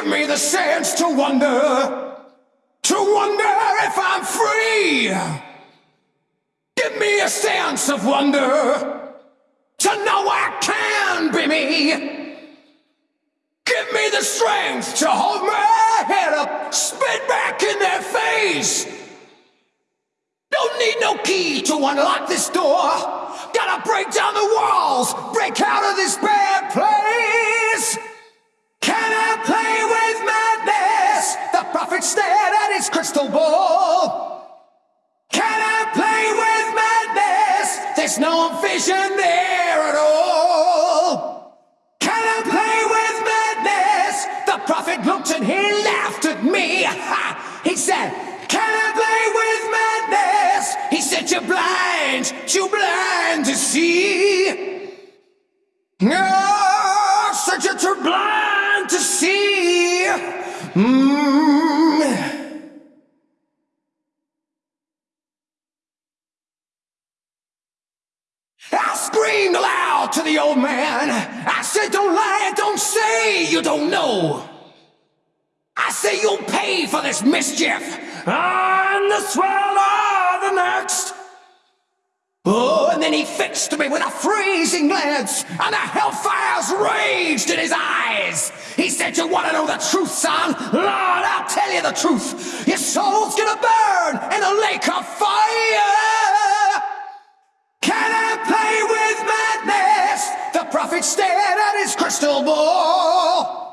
Give me the sense to wonder, to wonder if I'm free. Give me a sense of wonder, to know I can be me. Give me the strength to hold my head up, spit back in their face. Don't need no key to unlock this door. Gotta break down the walls, break out of this bad place. Can I play with madness? The prophet stared at his crystal ball. Can I play with madness? There's no vision there at all. And he laughed at me. He said, Can I play with madness? He said, You're blind, you're blind to see. No, said you're too blind to see. Mm. I screamed aloud to the old man. I said, Don't lie, don't say you don't know. Say you'll pay for this mischief. And this will or the next. Oh, and then he fixed me with a freezing glance, and the hellfires raged in his eyes. He said, You want to know the truth, son? Lord, I'll tell you the truth. Your soul's gonna burn in a lake of fire. Can I play with madness? The prophet stared at his crystal ball.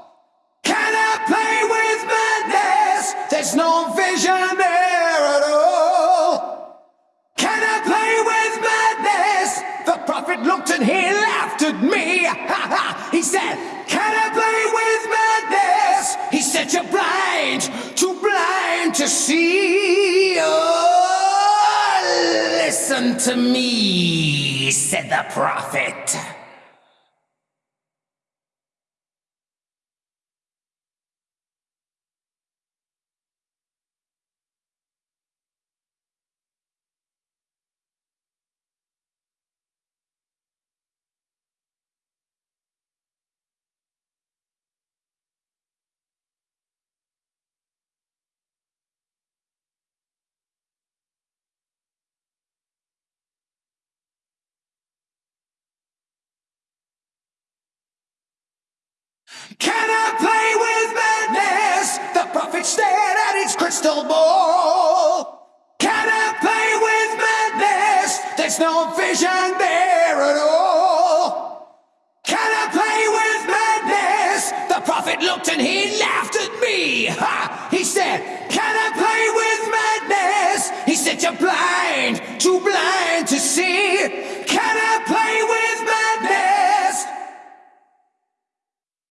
There's no vision there at all. Can I play with madness? The prophet looked and he laughed at me. He said, Can I play with madness? He said, You're blind, too blind to see. Oh, listen to me, said the prophet. Can I play with madness? The prophet stared at his crystal ball. Can I play with madness? There's no vision there at all. Can I play with madness? The prophet looked and he laughed at me. Ha! He said, Can I play with madness? He said, You're blind, too blind to see.